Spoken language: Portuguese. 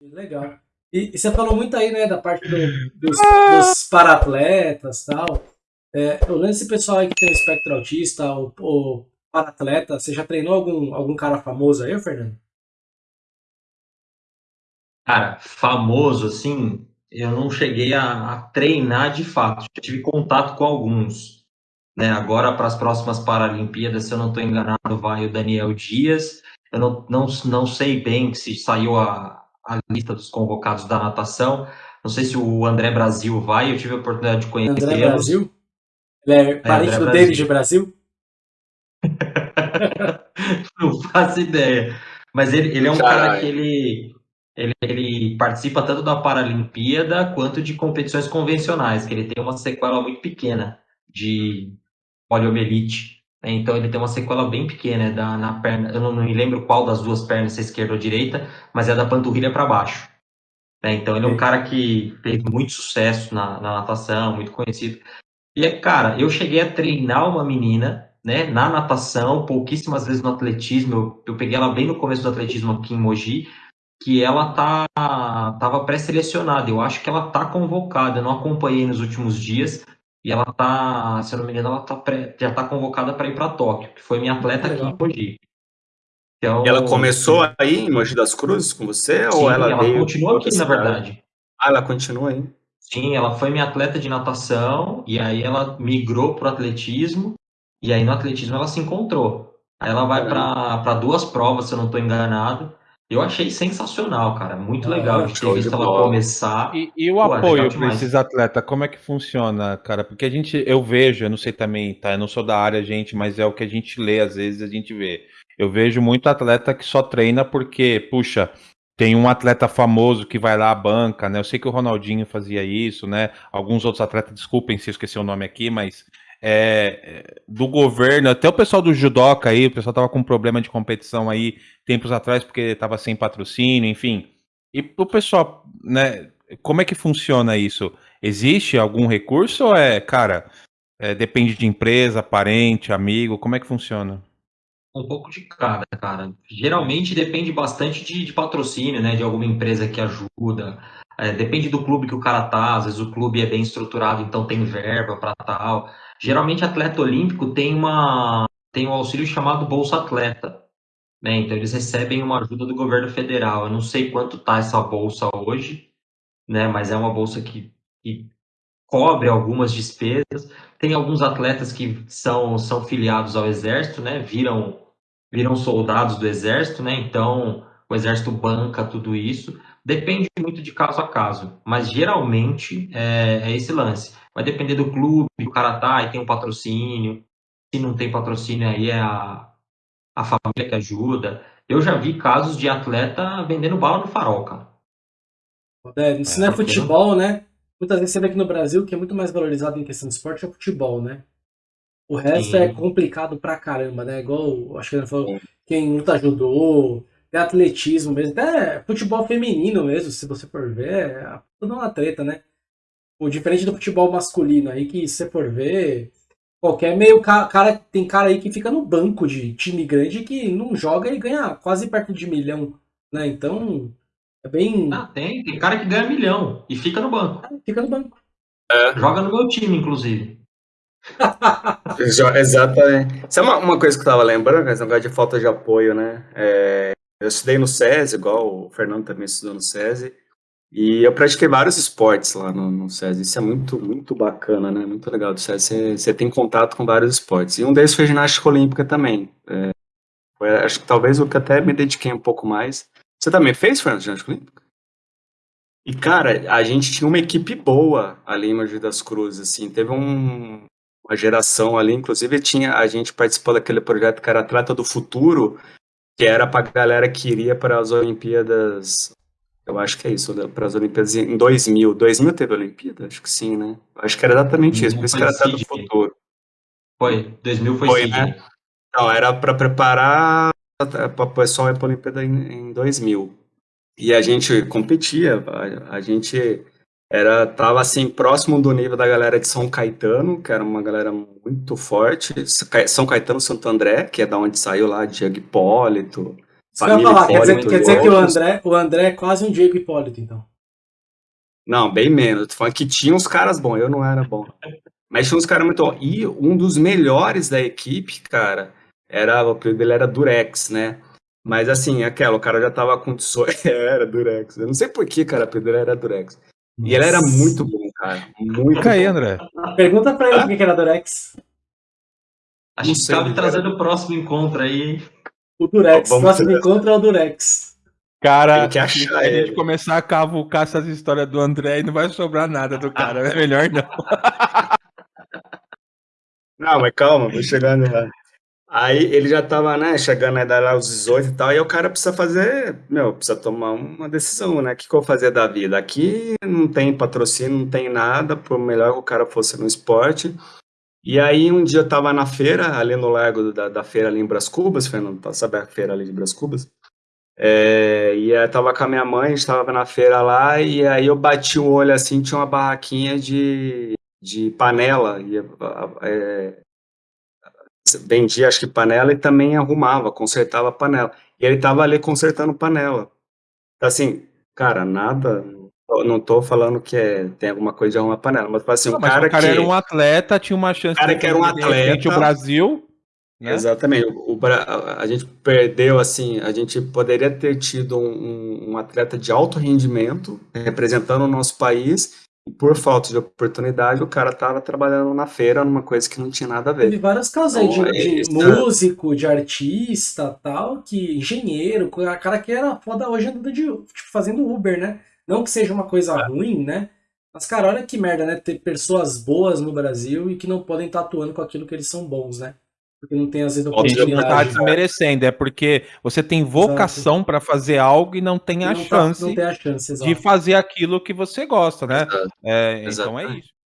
Legal. E, e, você falou muito aí, né, da parte do, dos, dos para-atletas e tal. É, olhando esse pessoal aí que tem o espectro autista, o, o para-atleta, você já treinou algum, algum cara famoso aí, Fernando? Cara, famoso, assim, eu não cheguei a, a treinar de fato. Já tive contato com alguns. Né? Agora, para as próximas Paralimpíadas, se eu não estou enganado, vai o Daniel Dias. Eu não, não, não sei bem se saiu a, a lista dos convocados da natação. Não sei se o André Brasil vai, eu tive a oportunidade de conhecer. André Brasil? Ele é parente é, do David Brasil? não faço ideia. Mas ele, ele é um Caralho. cara que ele, ele, ele, participa tanto da Paralimpíada quanto de competições convencionais, que ele tem uma sequela muito pequena de poliomielite. Né? Então ele tem uma sequela bem pequena da, na perna. Eu não, não me lembro qual das duas pernas, se é esquerda ou direita, mas é da panturrilha para baixo. Né? Então ele é um cara que fez muito sucesso na, na natação, muito conhecido. E, cara, eu cheguei a treinar uma menina, né, na natação, pouquíssimas vezes no atletismo. Eu, eu peguei ela bem no começo do atletismo aqui em Mogi, que ela tá tava pré-selecionada. Eu acho que ela tá convocada. Eu não acompanhei nos últimos dias. E ela tá, se eu não me engano, ela tá pré, já tá convocada para ir para Tóquio, que foi minha atleta aqui em Mogi. Então, ela começou aí em Mogi das Cruzes com você? Sim, ou ela, ela continua aqui, na verdade. Ah, ela continua aí? Sim, ela foi minha atleta de natação e aí ela migrou para o atletismo e aí no atletismo ela se encontrou. Aí ela vai para duas provas, se eu não estou enganado. Eu achei sensacional, cara. Muito ah, legal de ter visto ela começar. E, e o Pô, apoio para esses atletas, como é que funciona, cara? Porque a gente, eu vejo, eu não sei também, tá? Eu não sou da área, gente, mas é o que a gente lê, às vezes a gente vê. Eu vejo muito atleta que só treina porque, puxa, tem um atleta famoso que vai lá à banca, né? Eu sei que o Ronaldinho fazia isso, né? Alguns outros atletas, desculpem se eu esqueci o nome aqui, mas é, é, do governo, até o pessoal do judoca aí, o pessoal tava com problema de competição aí tempos atrás porque tava sem patrocínio, enfim. E o pessoal, né? Como é que funciona isso? Existe algum recurso ou é, cara, é, depende de empresa, parente, amigo? Como é que funciona? Um pouco de cada, cara. Geralmente depende bastante de, de patrocínio, né? De alguma empresa que ajuda. É, depende do clube que o cara tá. Às vezes o clube é bem estruturado, então tem verba para tal. Geralmente atleta olímpico tem uma tem um auxílio chamado Bolsa Atleta. Né? Então eles recebem uma ajuda do governo federal. Eu não sei quanto tá essa bolsa hoje, né? Mas é uma bolsa que, que cobre algumas despesas. Tem alguns atletas que são, são filiados ao exército, né? Viram, viram soldados do exército, né? Então o exército banca tudo isso. Depende muito de caso a caso, mas geralmente é, é esse lance. Vai depender do clube, o cara tá e tem um patrocínio. Se não tem patrocínio, aí é a, a família que ajuda. Eu já vi casos de atleta vendendo bala no farol, cara. É, isso não é futebol, né? muitas vezes você vê aqui no Brasil que é muito mais valorizado em questão de esporte é o futebol, né? O resto é Sim. é complicado pra caramba, né? Igual, acho que ele falou, quem luta ajudou, é atletismo mesmo, até futebol feminino mesmo, se você for ver, é uma treta, né? O diferente do futebol masculino aí, que se você for ver, qualquer meio cara, tem cara aí que fica no banco de time grande que não joga e ganha quase perto de milhão, né? Então, é bem. Ah, tem. Tem cara que ganha milhão e fica no banco. Fica no banco. É. Joga no meu time, inclusive. Exatamente. Isso é uma, uma, coisa que eu tava lembrando, esse negócio de falta de apoio, né? É, eu estudei no SESI, igual o Fernando também estudou no SESI, e eu pratiquei vários esportes lá no, no SESI. Isso é muito, muito bacana, né? Muito legal do SESI. Você, tem contato com vários esportes. E um deles foi ginástica olímpica também. É, foi, acho que talvez o que até me dediquei um pouco mais. Você também fez, Fernando, ginástica olímpica? E, cara, a gente tinha uma equipe boa ali em Mogi das Cruzes, assim, teve um, uma geração ali, inclusive tinha, a gente participou daquele projeto que era Atleta do Futuro, que era pra galera que iria para as Olimpíadas, eu acho que é isso, né, para as Olimpíadas em 2000. 2000 teve Olimpíada? Acho que sim, né? Acho que era exatamente isso, por isso que era Atleta do Futuro. Foi, 2000 foi, foi né? Não, era para preparar para o pessoal ir para a Olimpíada em, em 2000. E a gente competia, a, a gente era tava assim próximo do nível da galera de São Caetano, que era uma galera muito forte, São Caetano, Santo André, que é da onde saiu lá Diego Hipólito, Isso que eu ia falar, quer dizer, quer dizer que o André, o André é quase um Diego Hipólito, então. Não, bem menos. Tô falando que tinha uns caras bons, eu não era bom. Mas tinha uns caras muito bons. E um dos melhores da equipe, cara, era, o apelido dele era Durex, né? Mas assim, aquela, o cara já tava com 18. era Durex. Eu não sei por que, cara, o apelido dele era Durex. E ele era muito bom, cara. Muito Fica aí. André. Pergunta pra ele o que que era Durex. Acho Não que sei, cabe cara. trazer no próximo encontro aí. O Durex. Vamos Próximo encontro é o Durex. Cara, Tem que achar a gente ele. começar a cavucar essas histórias do André e não vai sobrar nada do cara. É melhor não. Não, mas calma, vou chegando lá. Aí ele já tava, né, chegando a idade lá aos 18 e tal, e o cara precisa fazer, meu, precisa tomar uma decisão, né? O que, que eu vou fazer da vida? Aqui não tem patrocínio, não tem nada, por melhor que o cara fosse no esporte. E aí um dia eu tava na feira, ali no largo da, da feira ali em Bras Cubas, Fernando, sabe a feira ali de Bras Cubas? É, e eu tava com a minha mãe, a gente tava na feira lá, e aí eu bati o olho assim, tinha uma barraquinha de, de panela, e, é, vendia acho que panela e também arrumava, consertava panela. E ele tava ali consertando panela. Assim, cara, nada, não tô falando que é, tem alguma coisa de arrumar panela, mas assim, Não, o mas cara, o cara que... era um atleta, tinha uma chance cara de que era um repente, o atleta. Brasil. Né? Exatamente. O, Bra- a- a gente perdeu, assim, a gente poderia ter tido um, um- um atleta de alto rendimento representando o nosso país, e por falta de oportunidade, o cara tava trabalhando na feira numa coisa que não tinha nada a Teve ver. vários casos aí de, Então, de esse- músico, de artista tal, que engenheiro, cara que era foda hoje andando de, tipo, fazendo Uber, né? Não que seja uma coisa ruim, né? Mas, cara, olha que merda, né? Ter pessoas boas no Brasil e que não podem estar atuando com aquilo que eles são bons, né? Porque não tem às vezes gente não tá oportunidade. desmerecendo, é porque você tem vocação para fazer algo e não tem a não, tá- chance não tem a chance, de fazer aquilo que você gosta, né? É, então é isso.